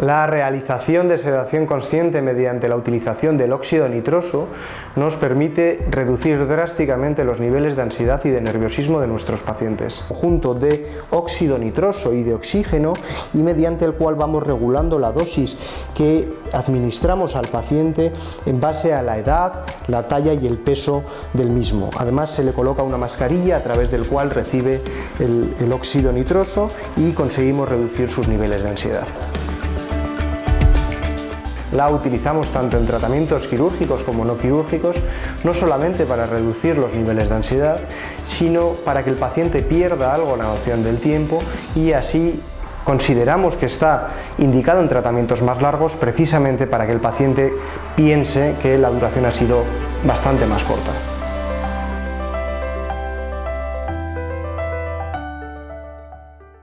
La realización de sedación consciente mediante la utilización del óxido nitroso nos permite reducir drásticamente los niveles de ansiedad y de nerviosismo de nuestros pacientes. Junto de óxido nitroso y de oxígeno y mediante el cual vamos regulando la dosis que administramos al paciente en base a la edad, la talla y el peso del mismo. Además se le coloca una mascarilla a través del cual recibe el, el óxido nitroso y conseguimos reducir sus niveles de ansiedad. La utilizamos tanto en tratamientos quirúrgicos como no quirúrgicos, no solamente para reducir los niveles de ansiedad, sino para que el paciente pierda algo la noción del tiempo y así consideramos que está indicado en tratamientos más largos precisamente para que el paciente piense que la duración ha sido bastante más corta.